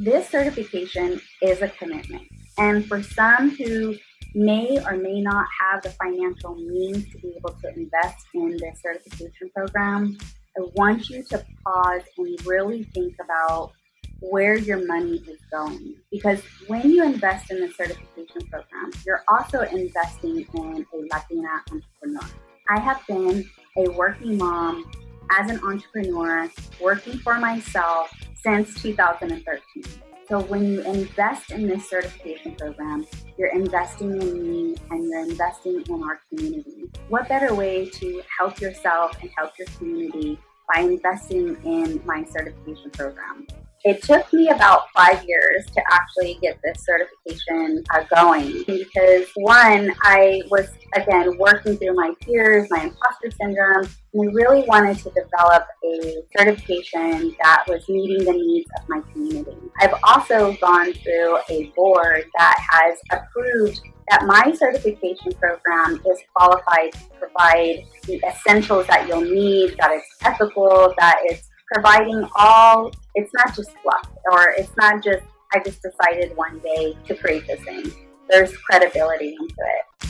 This certification is a commitment. And for some who may or may not have the financial means to be able to invest in this certification program, I want you to pause and really think about where your money is going. Because when you invest in the certification program, you're also investing in a Latina entrepreneur. I have been a working mom as an entrepreneur, working for myself since 2013. So when you invest in this certification program, you're investing in me and you're investing in our community. What better way to help yourself and help your community by investing in my certification program? It took me about five years to actually get this certification uh, going because one, I was again working through my fears, my imposter syndrome, and I really wanted to develop a certification that was meeting the needs of my community. I've also gone through a board that has approved that my certification program is qualified to provide the essentials that you'll need, that it's ethical, that it's providing all, it's not just fluff or it's not just, I just decided one day to create this thing. There's credibility into it.